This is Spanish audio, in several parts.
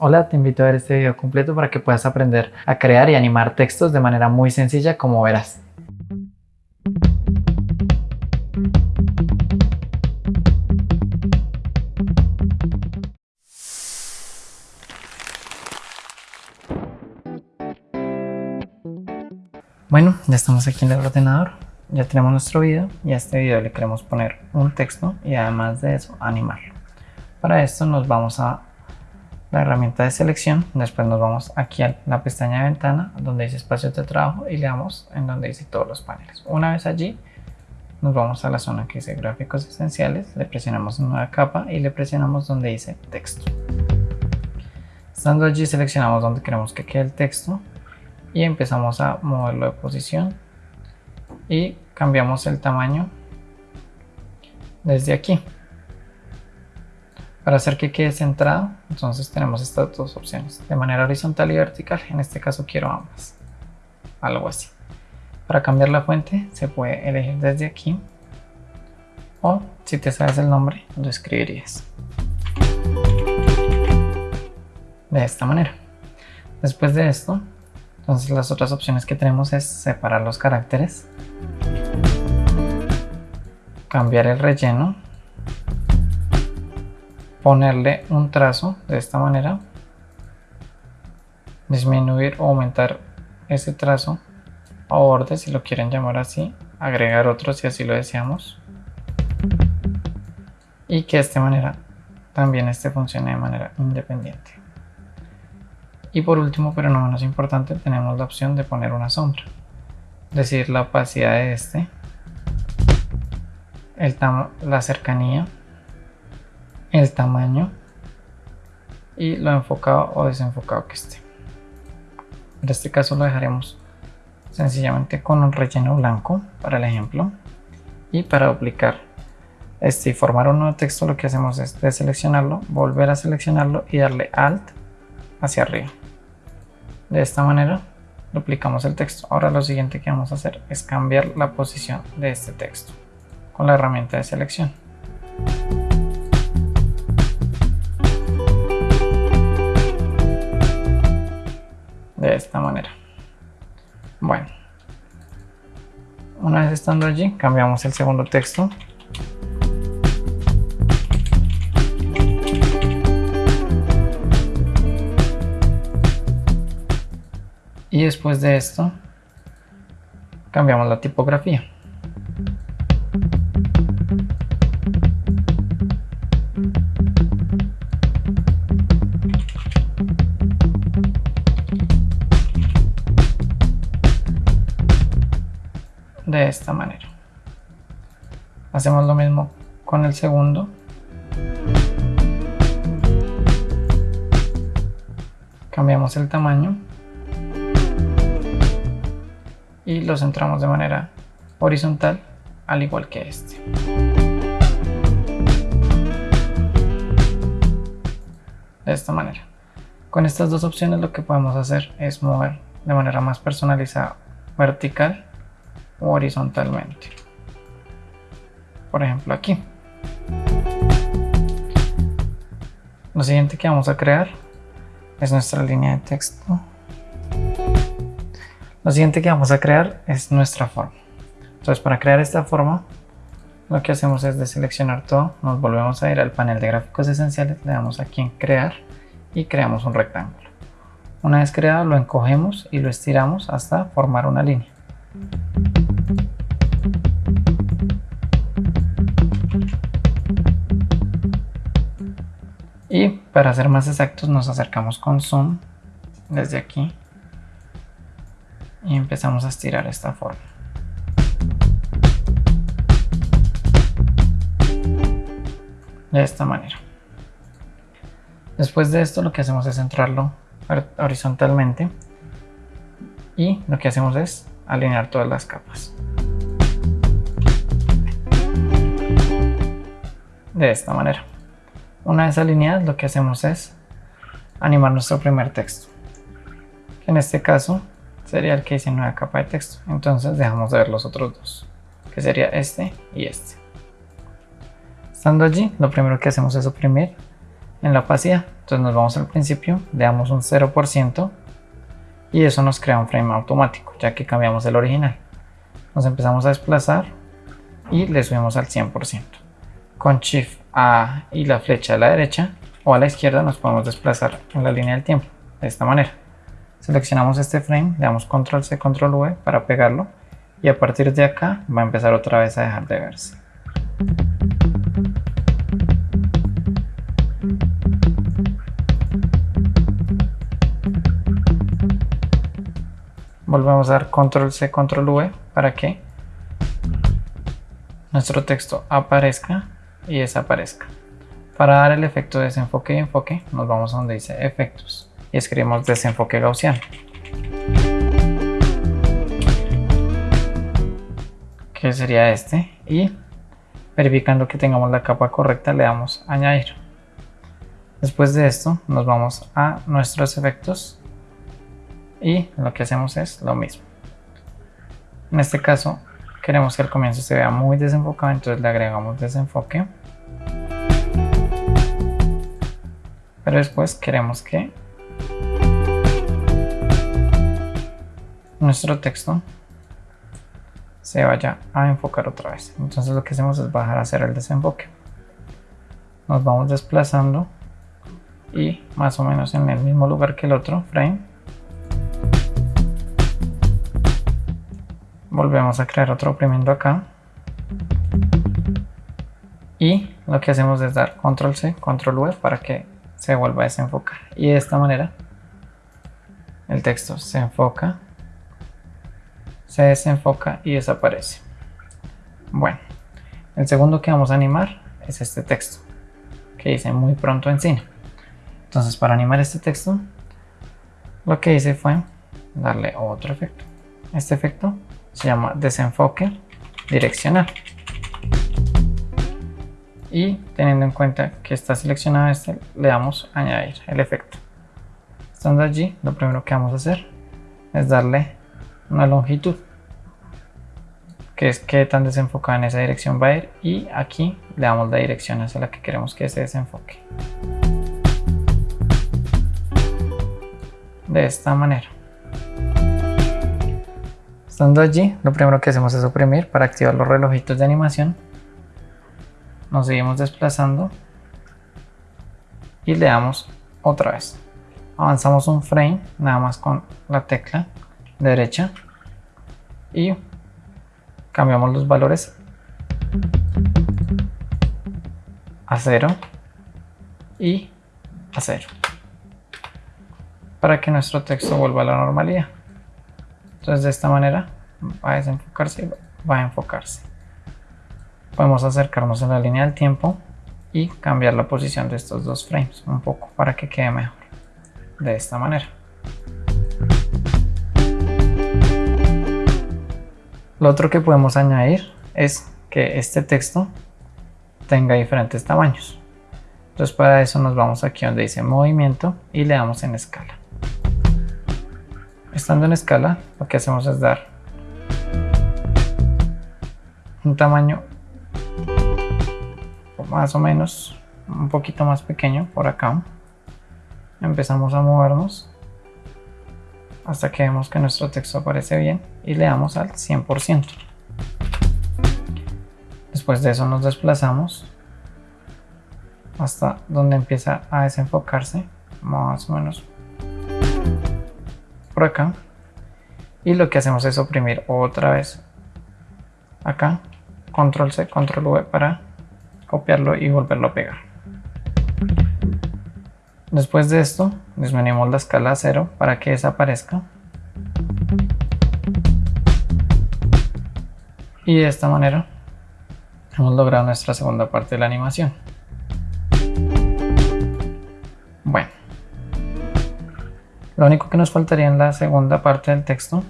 Hola, te invito a ver este video completo para que puedas aprender a crear y animar textos de manera muy sencilla como verás. Bueno, ya estamos aquí en el ordenador, ya tenemos nuestro video y a este video le queremos poner un texto y además de eso animarlo. Para esto nos vamos a la herramienta de selección, después nos vamos aquí a la pestaña de ventana donde dice espacio de trabajo y le damos en donde dice todos los paneles. Una vez allí nos vamos a la zona que dice gráficos esenciales, le presionamos en nueva capa y le presionamos donde dice texto. Estando allí seleccionamos donde queremos que quede el texto y empezamos a moverlo de posición y cambiamos el tamaño desde aquí. Para hacer que quede centrado, entonces tenemos estas dos opciones, de manera horizontal y vertical, en este caso quiero ambas, algo así. Para cambiar la fuente se puede elegir desde aquí o si te sabes el nombre lo escribirías de esta manera. Después de esto, entonces las otras opciones que tenemos es separar los caracteres, cambiar el relleno ponerle un trazo de esta manera disminuir o aumentar ese trazo a borde si lo quieren llamar así agregar otro si así lo deseamos. Y que de esta manera también este funcione de manera independiente. Y por último pero no menos importante tenemos la opción de poner una sombra. Decir la opacidad de este el la cercanía el tamaño y lo enfocado o desenfocado que esté. En este caso lo dejaremos sencillamente con un relleno blanco para el ejemplo y para duplicar este y formar un nuevo texto lo que hacemos es deseleccionarlo, volver a seleccionarlo y darle Alt hacia arriba. De esta manera duplicamos el texto. Ahora lo siguiente que vamos a hacer es cambiar la posición de este texto con la herramienta de selección. Esta manera. Bueno. Una vez estando allí cambiamos el segundo texto. Y después de esto cambiamos la tipografía Hacemos lo mismo con el segundo. Cambiamos el tamaño. Y lo centramos de manera horizontal, al igual que este. De esta manera. Con estas dos opciones lo que podemos hacer es mover de manera más personalizada vertical horizontalmente. Por ejemplo aquí. Lo siguiente que vamos a crear es nuestra línea de texto. Lo siguiente que vamos a crear es nuestra forma. Entonces para crear esta forma lo que hacemos es deseleccionar todo, nos volvemos a ir al panel de gráficos esenciales, le damos aquí en crear y creamos un rectángulo. Una vez creado lo encogemos y lo estiramos hasta formar una línea. Y para ser más exactos nos acercamos con zoom desde aquí y empezamos a estirar esta forma. De esta manera. Después de esto lo que hacemos es centrarlo horizontalmente y lo que hacemos es alinear todas las capas. De esta manera. Una vez alineadas lo que hacemos es animar nuestro primer texto. Que en este caso sería el que dice nueva capa de texto. Entonces dejamos de ver los otros dos. Que sería este y este. Estando allí, lo primero que hacemos es oprimir en la opacidad. Entonces nos vamos al principio, le damos un 0% y eso nos crea un frame automático, ya que cambiamos el original. Nos empezamos a desplazar y le subimos al 100%. Con Shift A y la flecha a la derecha o a la izquierda nos podemos desplazar en la línea del tiempo, de esta manera. Seleccionamos este frame, le damos Control C, Control V para pegarlo y a partir de acá va a empezar otra vez a dejar de verse. volvemos a dar control C, control V para que nuestro texto aparezca y desaparezca. Para dar el efecto de desenfoque y enfoque, nos vamos a donde dice efectos y escribimos desenfoque gaussiano. Que sería este y verificando que tengamos la capa correcta le damos añadir. Después de esto nos vamos a nuestros efectos y lo que hacemos es lo mismo. En este caso queremos que el comienzo se vea muy desenfocado, entonces le agregamos desenfoque. Pero después queremos que nuestro texto se vaya a enfocar otra vez. Entonces lo que hacemos es bajar a hacer el desenfoque. Nos vamos desplazando y más o menos en el mismo lugar que el otro frame volvemos a crear otro oprimiendo acá y lo que hacemos es dar control C, control V para que se vuelva a desenfocar. Y de esta manera el texto se enfoca se desenfoca y desaparece. Bueno el segundo que vamos a animar es este texto que dice muy pronto en cine entonces para animar este texto lo que hice fue darle otro efecto. Este efecto se llama desenfoque direccional y teniendo en cuenta que está seleccionado este le damos añadir el efecto estando allí lo primero que vamos a hacer es darle una longitud que es que tan desenfocada en esa dirección va a ir y aquí le damos la dirección hacia la que queremos que se desenfoque de esta manera Estando allí, lo primero que hacemos es oprimir para activar los relojitos de animación. Nos seguimos desplazando y le damos otra vez. Avanzamos un frame, nada más con la tecla derecha y cambiamos los valores a 0 y a 0 para que nuestro texto vuelva a la normalidad. Entonces de esta manera va a desenfocarse y va a enfocarse. Podemos acercarnos a la línea del tiempo y cambiar la posición de estos dos frames un poco para que quede mejor. De esta manera. Lo otro que podemos añadir es que este texto tenga diferentes tamaños. Entonces para eso nos vamos aquí donde dice movimiento y le damos en escala. Estando en escala, lo que hacemos es dar un tamaño más o menos un poquito más pequeño por acá. Empezamos a movernos hasta que vemos que nuestro texto aparece bien y le damos al 100%. Después de eso nos desplazamos hasta donde empieza a desenfocarse, más o menos por acá y lo que hacemos es oprimir otra vez acá control C, control V para copiarlo y volverlo a pegar. Después de esto disminuimos la escala a cero para que desaparezca. Y de esta manera hemos logrado nuestra segunda parte de la animación. Bueno lo único que nos faltaría en la segunda parte del texto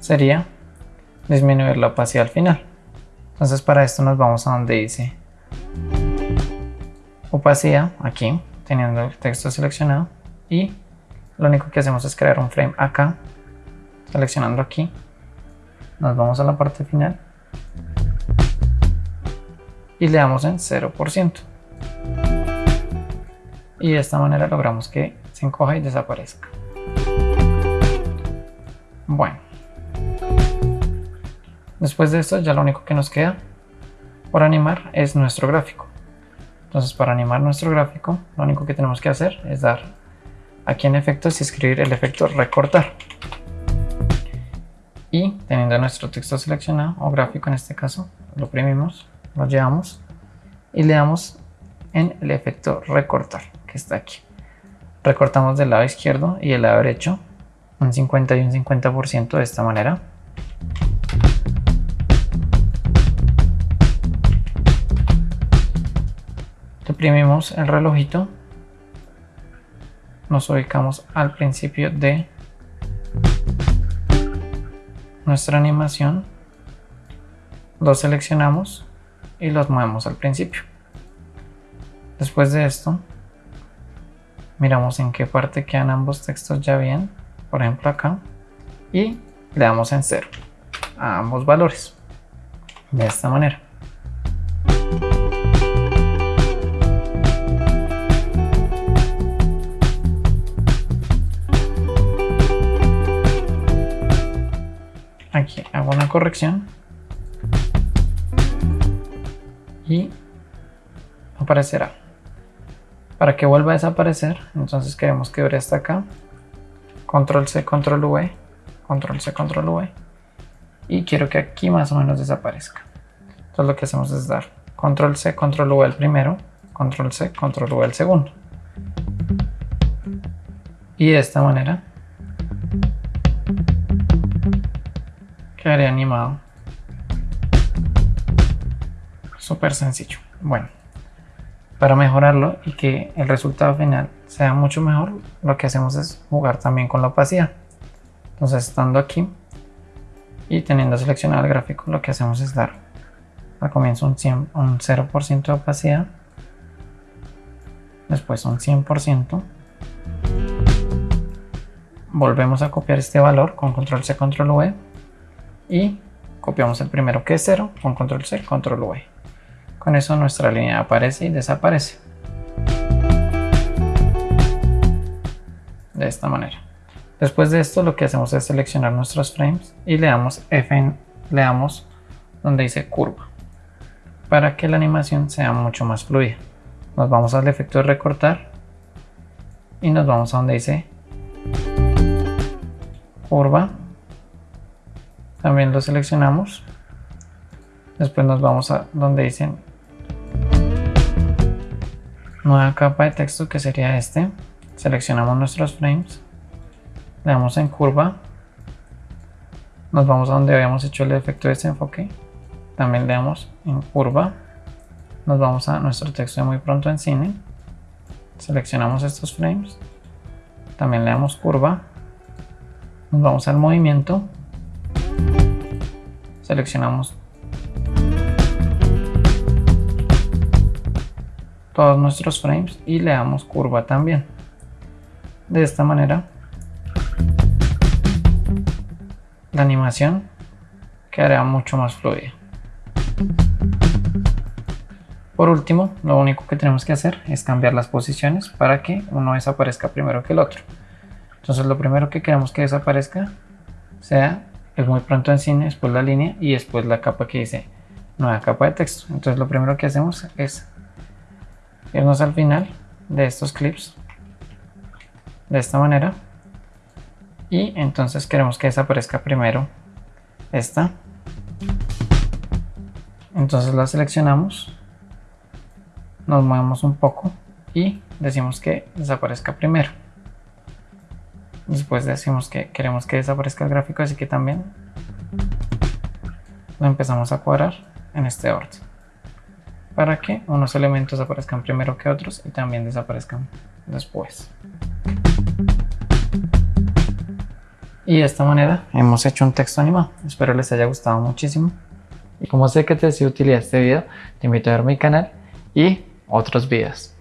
sería disminuir la opacidad al final. Entonces para esto nos vamos a donde dice opacidad, aquí, teniendo el texto seleccionado. Y lo único que hacemos es crear un frame acá, seleccionando aquí. Nos vamos a la parte final y le damos en 0%. y de esta manera logramos que se encoja y desaparezca. Bueno, después de esto ya lo único que nos queda por animar es nuestro gráfico. Entonces para animar nuestro gráfico lo único que tenemos que hacer es dar aquí en efectos y escribir el efecto recortar. Y teniendo nuestro texto seleccionado o gráfico en este caso, lo oprimimos, lo llevamos y le damos en el efecto recortar que está aquí. Recortamos del lado izquierdo y del lado derecho un 50 y un 50% de esta manera. Deprimimos el relojito. Nos ubicamos al principio de nuestra animación. Lo seleccionamos y los movemos al principio. Después de esto, miramos en qué parte quedan ambos textos ya bien por ejemplo acá, y le damos en cero a ambos valores, de esta manera. Corrección y aparecerá. Para que vuelva a desaparecer, entonces queremos que ver hasta acá control C, control V, control C, control V y quiero que aquí más o menos desaparezca. Entonces lo que hacemos es dar control C, control V al primero, control C, control V al segundo. Y de esta manera quedaría animado. Súper sencillo. Bueno, para mejorarlo y que el resultado final sea mucho mejor, lo que hacemos es jugar también con la opacidad. Entonces, estando aquí y teniendo seleccionado el gráfico, lo que hacemos es dar al comienzo un, 100, un 0% de opacidad, después un 100%, volvemos a copiar este valor con control C, control V y copiamos el primero que es 0 con control C, control V. Con eso nuestra línea aparece y desaparece. De esta manera. Después de esto lo que hacemos es seleccionar nuestros frames y le damos F le damos donde dice curva para que la animación sea mucho más fluida. Nos vamos al efecto de recortar y nos vamos a donde dice curva. También lo seleccionamos. Después nos vamos a donde dicen nueva capa de texto que sería este. Seleccionamos nuestros frames. Le damos en curva. Nos vamos a donde habíamos hecho el efecto de desenfoque. También le damos en curva. Nos vamos a nuestro texto de muy pronto en cine. Seleccionamos estos frames. También le damos curva. Nos vamos al movimiento seleccionamos todos nuestros frames y le damos curva también. De esta manera la animación quedará mucho más fluida. Por último, lo único que tenemos que hacer es cambiar las posiciones para que uno desaparezca primero que el otro. Entonces lo primero que queremos que desaparezca sea el muy pronto en cine, después la línea y después la capa que dice nueva capa de texto. Entonces lo primero que hacemos es irnos al final de estos clips de esta manera y entonces queremos que desaparezca primero esta entonces la seleccionamos nos movemos un poco y decimos que desaparezca primero después decimos que queremos que desaparezca el gráfico así que también lo empezamos a cuadrar en este orden para que unos elementos aparezcan primero que otros y también desaparezcan después. Y de esta manera hemos hecho un texto animado. Espero les haya gustado muchísimo. Y como sé que te ha sido utilidad este video, te invito a ver mi canal y otros videos.